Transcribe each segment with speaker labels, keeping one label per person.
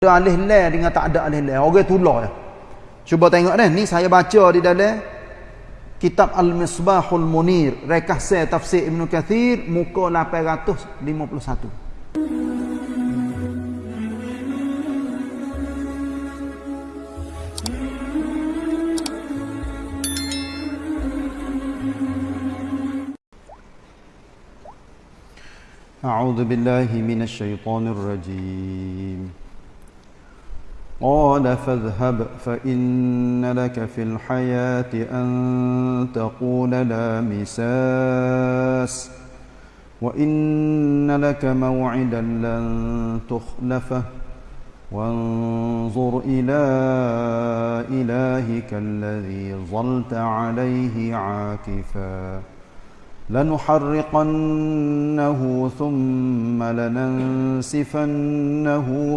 Speaker 1: ada alih leh dengan tak ada alih leh orang tulah ya. cuba tengok deh ni saya baca di dalam kitab Al-Misbahul Munir rekah tafsir Ibn Kathir muka 851 أعوذ بالله من الشيطان الرجيم قال فاذهب فإن لك في الحياة أن تقول لا مساس وإن لك موعدا لن تخلفه وانظر إلى إلهك الذي ظلت عليه عاكفاً لنحرقنه ثم لننسفنه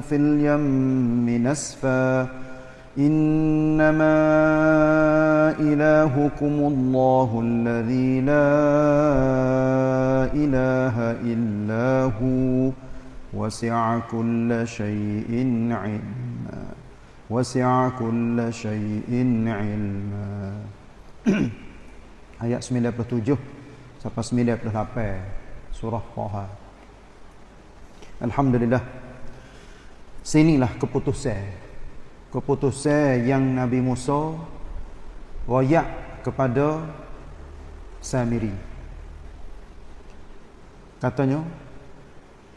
Speaker 1: في اليم نسفا. إنما إلهكم الله الذي لا إله إلا هو. وسع كل شيء علما. وسع كل شيء علما. آيات 97 sampai 98 surah Taha. Alhamdulillah. Sinilah keputusan. Keputusan yang Nabi Musa royak kepada Samiri. Katanya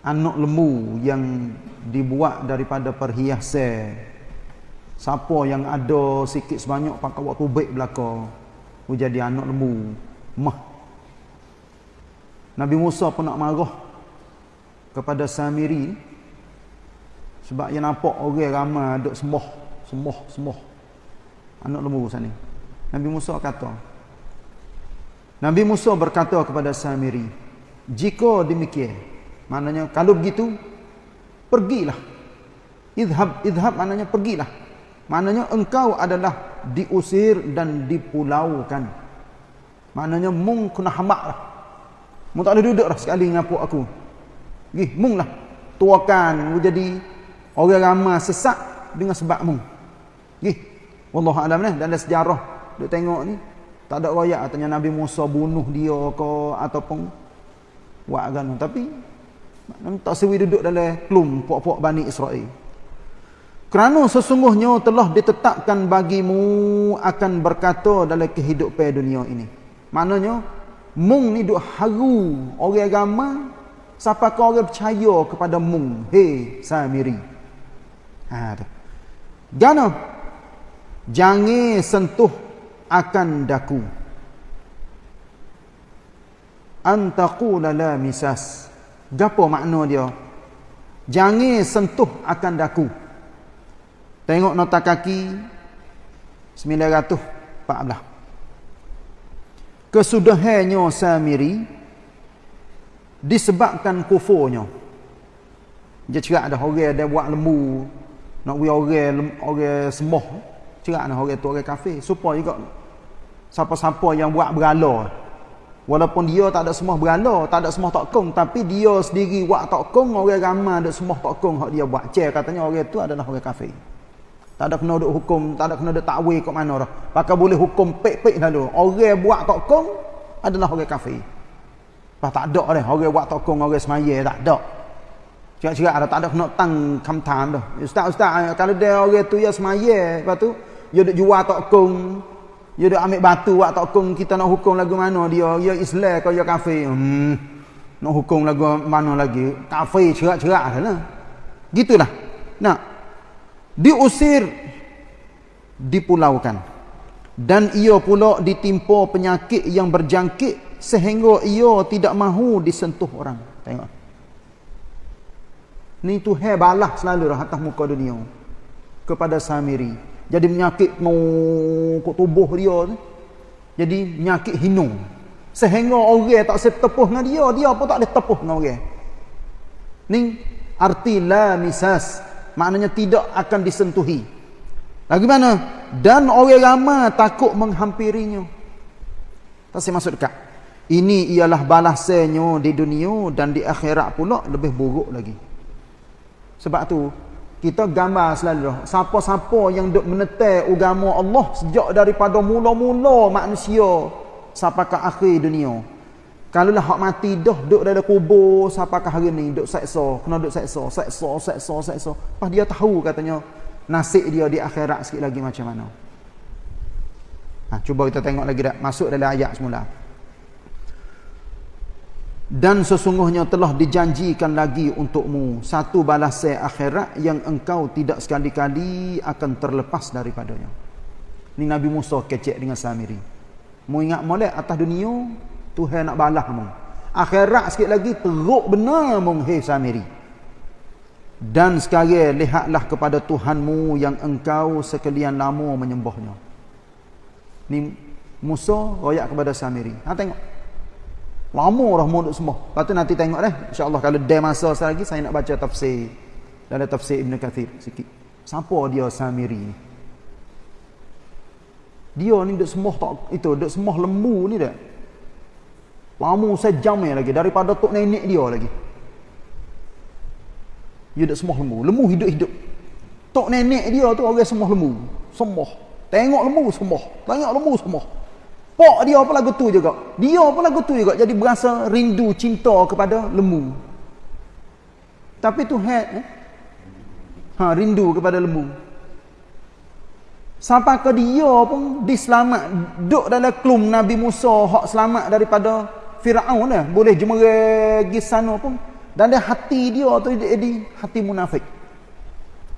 Speaker 1: anak lembu yang dibuat daripada perhiasan siapa yang ada sikit sebanyak pakai waktu baik belaka jadi anak lembu mah Nabi Musa pun nak marah kepada Samiri sebab dia nampak orang ramai duk sembah, sembah, sembah. Anak lembu sana. Nabi Musa kata. Nabi Musa berkata kepada Samiri, "Jika demikian, maknanya kalau begitu, pergilah. Idhab, idhab maknanya pergilah. Maknanya engkau adalah diusir dan dipulaukan. Maknanya mung kena hamaklah. Mu tak ada duduk dah sekali ngapuk aku. Gih, mung lah. Tuakan mu jadi orang ramai sesak dengan sebab mung. Gih. Wallahu alam ni dalam sejarah duk tengok ni tak ada royak katanya Nabi Musa bunuh dia ke ataupun buat agama tapi tak sewi duduk dalam klum puak-puak Bani Israel. Kerana sesungguhnya telah ditetapkan bagimu akan berkata dalam kehidupan dunia ini. Maknanya mung ni duk haru orang agama siapa kau orang percaya kepada mung? Hey samiri ha tu. Gana jangan sentuh akan daku. Antaqula la misas. Gapo makna dia? Jangan sentuh akan daku. Tengok nota kaki. 914 kesudahannya Samiri disebabkan kufurnya. Dia cerak ada orang dia buat lembu nak we orang orang sembah. Cerak ada orang tu orang kafir supaya juga siapa-siapa yang buat berala walaupun dia tak ada sembah berala, tak ada sembah tokong tapi dia sendiri buat tokong orang ramai ada sembah tokong hak dia buat. Cek katanya orang tu adalah orang kafir. Tak ada kena duk hukum, tak ada kena duk takwil kat mana dah. Pakai boleh hukum pek-pek lalu. Orang buat tokong adalah orang kafir. Pas tak ada dah. Orang buat tokong, orang semaya tak ada. Cerak-cerak ada tak ada kena tang kamtam dah. Ustaz-ustaz, kalau dia orang tu ya semaya, lepas tu, dia duk jual tokong, dia duk ambil batu buat tokong, kita nak hukum lagu mana dia, ya Islam kau ya kafir. Hmm. Nak hukum lagu mana lagi? Kafir cerak-cerak lah. Gitulah. Nah, diusir dipulaukan. Dan ia pula ditimpa penyakit yang berjangkit sehingga ia tidak mahu disentuh orang. Tengok. Ni tu hai balah selalu dah atas muka dunia. Kepada Samiri. Jadi penyakit kok tubuh dia tu. Jadi penyakit hinu. Sehingga orang tak setepuh dengan dia dia pun tak boleh tepuh dengan orang. Ni arti la misas maknanya tidak akan disentuhi. Lagi mana? Dan orang ramai takut menghampirinya. Tak saya masuk dekat. Ini ialah balasannya di dunia dan di akhirat pula lebih buruk lagi. Sebab tu kita gambar selalu. Siapa-siapa yang duk menetai agama Allah sejak daripada mula-mula manusia sampai ke akhir dunia. Kalau lah hak mati dah duk dalam kubur ke hari ni duk seksa, kena duk seksa, seksa, seksa, seksa. Pas dia tahu katanya nasib dia di akhirat sikit lagi macam mana. Ha, cuba kita tengok lagi dah masuk dalam ayat semula dan sesungguhnya telah dijanjikan lagi untukmu satu balasan akhirat yang engkau tidak sekali-kali akan terlepas daripadanya. Ni Nabi Musa kecek dengan Samiri. Mu ingat molek atas dunia Tuhan nak balas mu. Akhirat sikit lagi teruk benar mu hei Samiri. Dan sekarang lihatlah kepada Tuhanmu yang engkau sekalian lama menyembahnya. Ni Musa royak kepada Samiri. Ha tengok. Lama dah mau semua. Lepas tu nanti tengok dah. InsyaAllah kalau ada masa lagi saya nak baca tafsir. Dalam tafsir Ibn Kathir sikit. Siapa dia Samiri ni? Dia ni duk semua tak itu, duk semua lembu ni dah. Lama sejam lagi daripada tok nenek dia lagi. Dia duk semua lembu. Lembu hidup-hidup. Tok nenek dia tu orang semua lembu. Semua. Tengok lembu semua. Tengok lembu semua. Pak dia pun lagu tu juga. Dia pun lagu tu juga. Jadi berasa rindu cinta kepada lembu. Tapi tu head eh? Ha, rindu kepada lembu. Sampai ke dia pun diselamat. Duduk dalam klum Nabi Musa. Hak selamat daripada Fir'aun lah. Boleh jemeragi sana pun. Dan dia hati dia tu jadi hati munafik.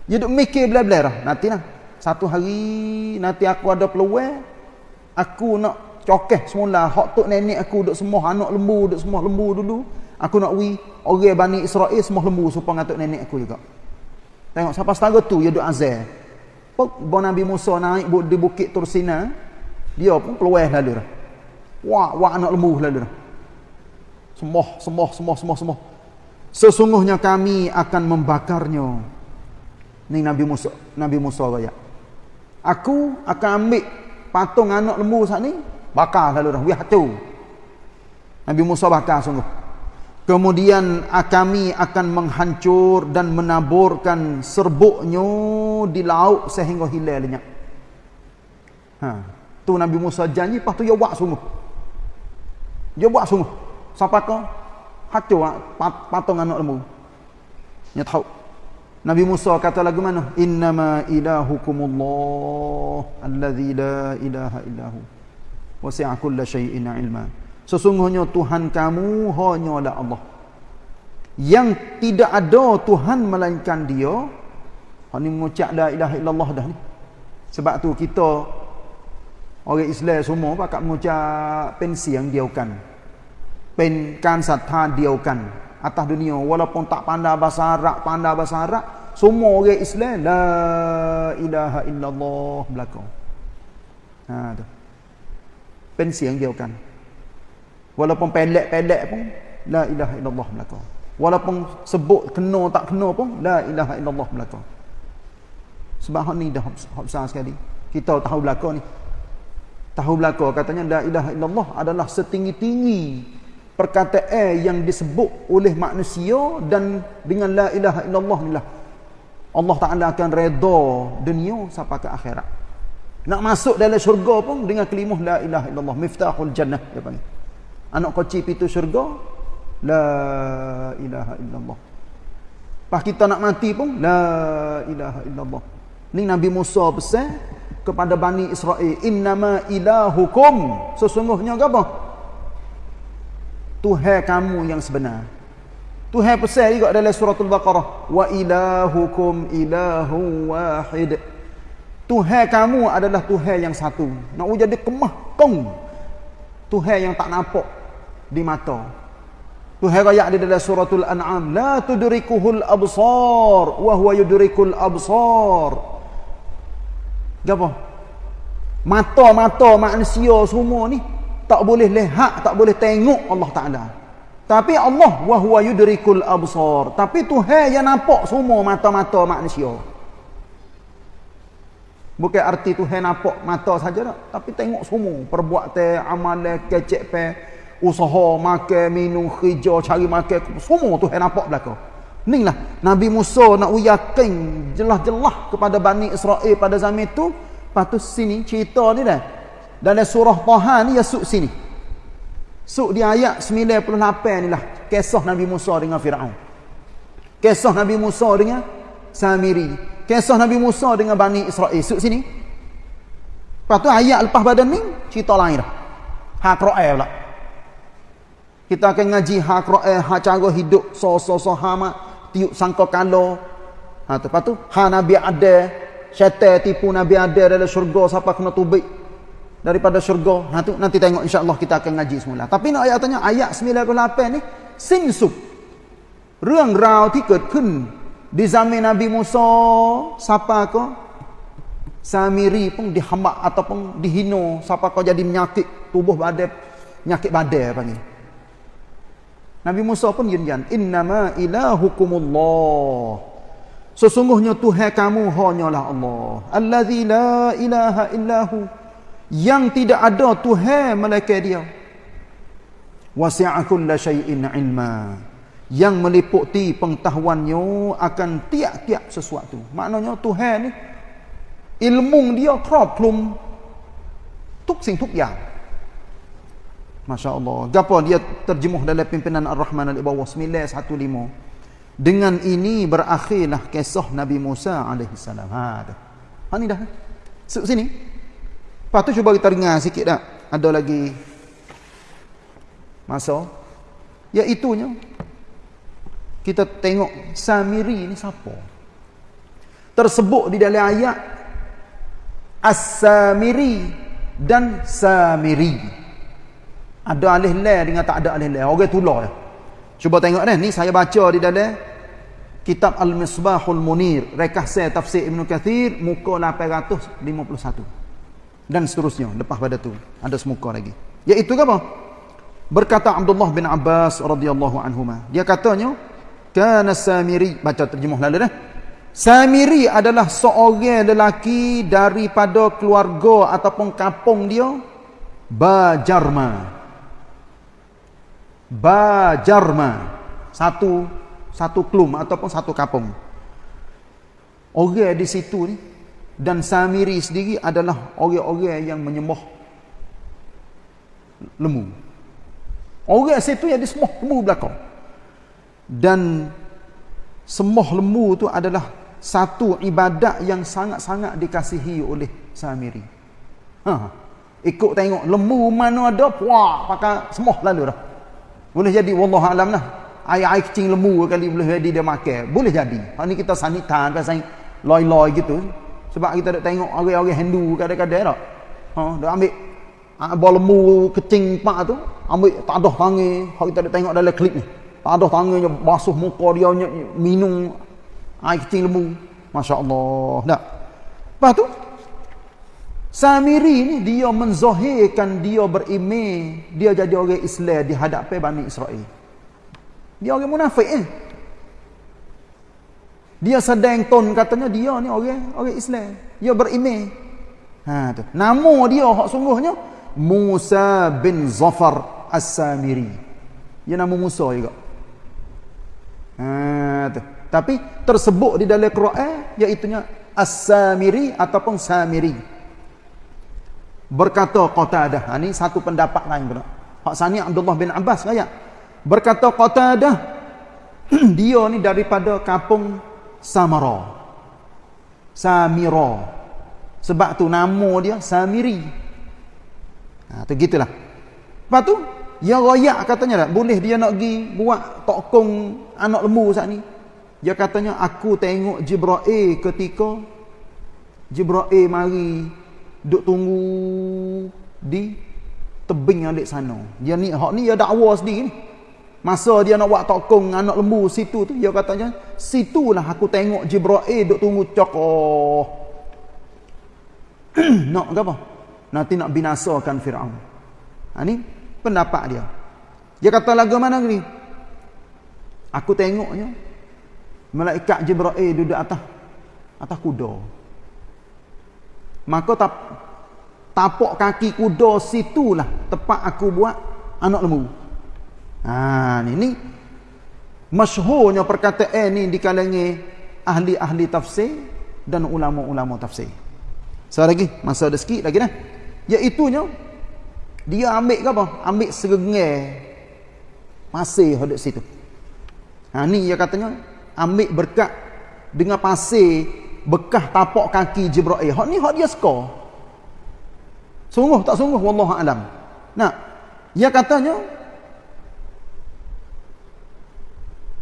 Speaker 1: Dia duduk mikir bila-bila lah. Nanti lah. Satu hari nanti aku ada peluang. Aku nak cokeh semula hak tok nenek aku duk semua anak lembu duk semua lembu dulu aku nak wi orang Bani Israel semua lembu supaya ngatuk nenek aku juga tengok siapa setara tu dia duk azal pok bon Nabi Musa naik di bukit Tursina dia pun keluar lalu dah wah wah anak lembu lalu dah semua semua semua semua semua. Sesungguhnya kami akan membakarnya. Ni Nabi Musa Nabi Musa kaya aku akan ambil patung anak lembu saat ni bakar lalu dah wih tu Nabi Musa bakar sungguh. Kemudian kami akan menghancur dan menaburkan serbuknya di laut sehingga hilang lenyap. Ha tu Nabi Musa janji pas tu dia buat sungguh. Dia buat sungguh sampai ke hancur patung anak lembu dia tahu Nabi Musa kata lagu mana? Innama ilahukumullah allazi la ilaha illahu. Wasi'a kulla syai'in ilma. Sesungguhnya Tuhan kamu hanyalah Allah. Yang tidak ada Tuhan melainkan dia. Hak ni mengucap la ilaha illallah dah ni. Sebab tu kita orang Islam semua pakat mengucap pensi yang diaukan pen kan satha diaukan atas dunia. Walaupun tak pandai bahasa Arab pandai bahasa Arab semua orang Islam la ilaha illallah belakang. Ha tu. Pensi yang diaukan. Walaupun pelek-pelek pun la ilaha illallah belaka walaupun sebut kena tak kena pun la ilaha illallah belaka sebab hak ni dah hak besar sekali. Kita tahu belaka ni. Tahu belaka katanya la ilaha illallah adalah setinggi-tinggi perkataan yang disebut oleh manusia dan dengan la ilaha illallah ni lah Allah Ta'ala akan redha dunia sampai ke akhirat nak masuk dalam syurga pun dengan kelimah la ilaha illallah miftahul jannah dia panggil. Anak kunci pintu syurga la ilaha illallah. Pas kita nak mati pun la ilaha illallah. Ni Nabi Musa pesan kepada Bani Israel innama ilahukum sesungguhnya apa? Tuhan kamu yang sebenar. Tuhan pesan juga dalam suratul Baqarah wa ilahukum ilahu wahid. Tuhan kamu adalah Tuhan yang satu. Nak jadi kemah kong. Tuhan yang tak nampak di mata. Tuhan raya di dalam suratul An'am, la tudrikuhul absar wa huwa yudrikul absar. Gapo? Mata-mata manusia semua ni tak boleh lihat, tak boleh tengok Allah Taala. Tapi Allah wa huwa yudrikul absar. Tapi Tuhan yang nampak semua mata-mata manusia. Bukan arti tu hai nampak mata saja tak. Tapi tengok semua. Perbuatan, amalan, kecek pe, usaha, makan, minum, kerja, cari makan. Semua tu hai nampak belakang. Ni lah Nabi Musa nak uyakin jelas-jelas kepada Bani Israel pada zaman itu. Lepas tu sini cerita ni dah. Dalam surah Taha ni ya suk sini. Suk di ayat 98 ni lah. Kisah Nabi Musa dengan Fir'aun. Kisah Nabi Musa dengan Samiri. Kisah Nabi Musa dengan Bani Israel. Suk sini. Lepas tu ayat lepas badan ni cerita lain dah. Hak Ra'el pula. Kita akan ngaji hak Ra'el, hak cara hidup, so-so-so hama tiup sangka kala. Ha lepas tu ha nabi ada syaitan tipu nabi ada dalam syurga siapa kena tubik daripada syurga. Ha tu nanti tengok insya-Allah kita akan ngaji semula. Tapi nak ayat tanya ayat 98 ni sin sup. Rương rào ที่เกิดขึ้น di zaman Nabi Musa siapa ko Samiri pun dihambak ataupun dihino siapa kau jadi menyakit tubuh badai penyakit badai panggil Nabi Musa punยืนยันinnama ilahukumullah sesungguhnya Tuhan kamu hanyalah Allah allazi la ilaha illahu yang tidak ada Tuhan melainkan dia wasi'a kulla syai'in ilma yang meliputi pengetahuannya akan tiap-tiap sesuatu maknanya Tuhan ni ilmu dia ครอบคลุมทุกสิ่งทุกอย่าง Masya Allah. Gapa dia terjemuh dalam pimpinan Ar-Rahman Al-Ibawa 915. Dengan ini berakhirlah kisah Nabi Musa AS. Ha, ha ni dah. Suk sini. Lepas tu cuba kita dengar sikit tak. Ada lagi masa. Iaitunya. Kita tengok Samiri ni siapa. Tersebut di dalam ayat. As-Samiri dan Samiri. Ada alih la dengan tak ada alih la. Orang tular ya. Cuba tengok ni, ni saya baca di dalam kitab Al-Misbahul Munir, rekahsa tafsir Ibn Kathir muka 851. Dan seterusnya lepas pada tu ada semuka lagi. Iaitu apa? Berkata Abdullah bin Abbas radhiyallahu anhuma. Dia katanya, kana Samiri baca terjemah lalu dah. Samiri adalah seorang lelaki daripada keluarga ataupun kampung dia Bajarma. Bajarma satu satu klum ataupun satu kapung orang di situ ni dan Samiri sendiri adalah orang-orang yang menyembah lembu orang situ yang disembah lembu belakang dan sembah lembu tu adalah satu ibadat yang sangat-sangat dikasihi oleh Samiri ha. ikut tengok lembu mana ada puak pakai sembah lalu dah boleh jadi wallah alam lah. Air-air kecing lembu kali boleh jadi dia makan. Boleh jadi. Hal ni kita sanitan pasal loi-loi gitu. Sebab kita nak tengok orang-orang Hindu kadang-kadang tak. Ha, dia ambil abang lembu kecing pak tu, ambil tak ada tangan. Hal kita nak tengok dalam klip ni. Tak ada tangannya basuh muka dia minum air kecing lembu. Masya-Allah. Tak. Lepas tu Samiri ni dia menzahirkan dia berimej, dia jadi orang Islam di hadapan Bani Israel. Dia orang munafik eh. Dia sedang ton katanya dia ni orang orang Islam. Dia berimej. Ha tu. Nama dia hak sungguhnya Musa bin Zafar As-Samiri. Dia nama Musa juga. Ha tu. Tapi tersebut di dalam Quran iaitu As-Samiri ataupun Samiri berkata Qatadah ha, ni satu pendapat lain pula hak sani Abdullah bin Abbas kaya berkata Qatadah dia ni daripada kampung Samara. Samira. Sebab tu nama dia Samiri. Ha tu gitulah. Lepas tu ya royak katanya tak boleh dia nak pergi buat tokong anak lembu saat ni? Dia katanya aku tengok Jibril ketika Jibril mari duk tunggu di tebing alik sana. Dia ni hak ni dia dakwa sendiri ni. Masa dia nak buat tokong anak lembu situ tu dia katanya situlah aku tengok Jibril duk tunggu cokoh. nak apa? Nanti nak binasakan Firaun. Ha ni pendapat dia. Dia kata lagu mana ni? Aku tengoknya malaikat Jibril duduk atas atas kuda maka tap, tapak kaki kuda situlah tempat aku buat anak lembu. Ha ni ni masyhurnya perkataan ni di kalangan ahli-ahli tafsir dan ulama-ulama tafsir. So lagi, masa ada sikit lagi dah. Iaitunya dia ambil apa? Ambil serengai pasir hadap situ. Ha ni dia katanya ambil berkat dengan pasir bekas tapak kaki Jibril. Hak ni hak dia suka. Sungguh tak sungguh wallahu alam. Nah, dia katanya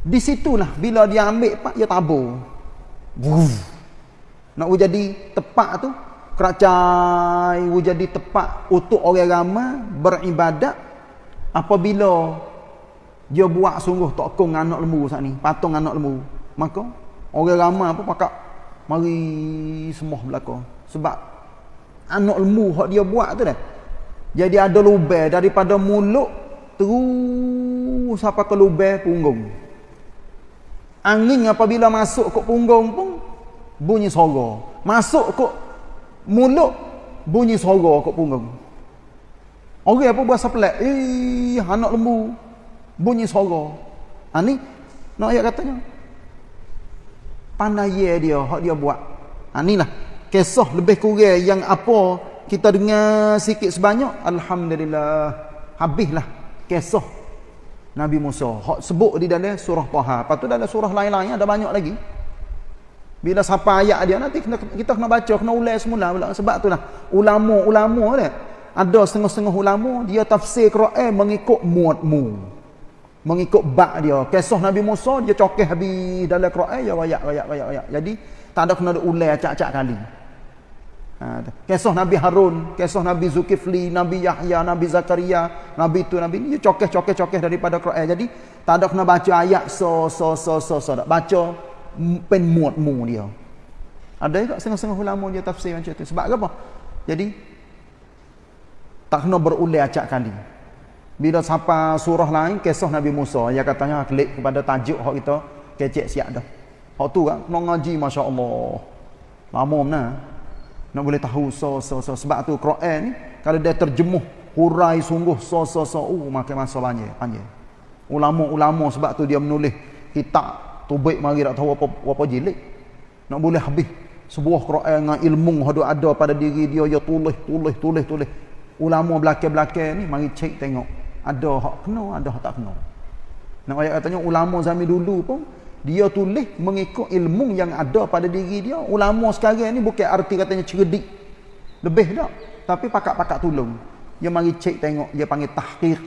Speaker 1: di situlah bila dia ambil pak dia tabur. Wuh. Nak jadi tepat tu keracai jadi tepat untuk orang ramai beribadat apabila dia buat sungguh tak kong anak lembu saat ni patung anak lembu maka orang ramai pun pakak mari semua belaka sebab anak lembu hak dia buat tu dah jadi ada lubang daripada mulut terus sampai ke lubang punggung angin apabila masuk ke punggung pun bunyi suara masuk ke mulut bunyi suara kat punggung. Orang apa buat pelik? Eh, anak lembu bunyi suara. Ha ni nak ayat katanya. Pandai dia, hak dia buat. Ha lah kisah lebih kurang yang apa kita dengar sikit sebanyak alhamdulillah habislah kisah Nabi Musa. Hak sebut di dalam surah Taha. Lepas tu dalam surah lain-lain ada banyak lagi. Bila sampai ayat dia nanti kena, kita kena baca, kena ulang semula pula. Sebab itulah ulama-ulama dia. Ada setengah-setengah ulama dia tafsir Quran mengikut muatmu. Mengikut bak dia. Kisah Nabi Musa dia cokeh habis dalam Quran ya wayak wayak wayak wayak. Jadi tak ada kena ulang acak-acak kali. Ha, kisah Nabi Harun, kisah Nabi Zulkifli, Nabi Yahya, Nabi Zakaria, Nabi itu, Nabi ini, dia cokeh-cokeh-cokeh daripada Quran. Jadi, tak ada kena baca ayat so, so, so, so, so. Baca pen muat-mu dia. Ada juga setengah-setengah ulama dia tafsir macam tu. Sebab apa? Jadi tak kena berulang acak kali. Bila sampai surah lain kisah Nabi Musa yang katanya klik kepada tajuk hak kita kecek siap dah. Hak tu kan kena ngaji masya-Allah. Lama mana? Nak boleh tahu so so so sebab tu Quran ni kalau dia terjemuh hurai sungguh so so so uh makan masa banyak panjang. Ulama-ulama sebab tu dia menulis kitab Tubik mari tak tahu apa apa jilid. Nak boleh habis sebuah Quran dengan ilmu hadu ada pada diri dia ya tulis tulis tulis tulis. Ulama belakang-belakang ni mari cek tengok. Ada hak kena, ada hak tak kena. Nak ayat katanya ulama zaman dulu pun dia tulis mengikut ilmu yang ada pada diri dia. Ulama sekarang ni bukan arti katanya cerdik. Lebih tak. Tapi pakak-pakak tolong. Dia mari cek tengok, dia panggil tahqiq.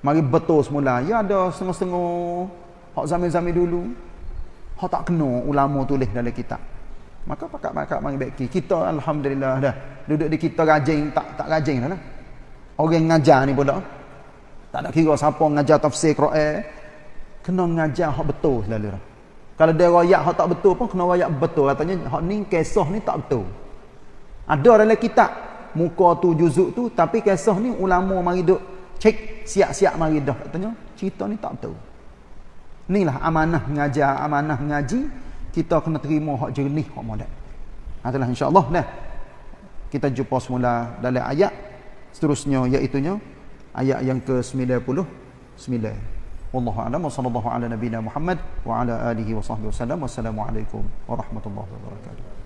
Speaker 1: Mari betul semula. Ya ada setengah-setengah Hak zaman-zaman dulu hak tak kena ulama tulis dalam kitab. Maka pakak-pakak mari baik kita alhamdulillah dah duduk di kita rajin tak tak rajin dah lah. Orang ngajar ni pula tak ada kira siapa ngajar tafsir Quran kena ngajar hak betul selalu dah. Kalau dia royak hak tak betul pun kena royak betul katanya hak ni kisah ni tak betul. Ada dalam kitab muka tu juzuk tu tapi kisah ni ulama mari duk cek siap-siap mari dah katanya cerita ni tak betul. Inilah amanah mengajar, amanah mengaji. Kita kena terima hak jernih, hak modal. Itulah insyaAllah. Nah, kita jumpa semula dalam ayat. Seterusnya iaitunya. Ayat yang ke-99. والله أعلم وصلى الله على نبينا محمد وعلى آله وصحبه وسلم. والسلام عليكم ورحمة الله وبركاته.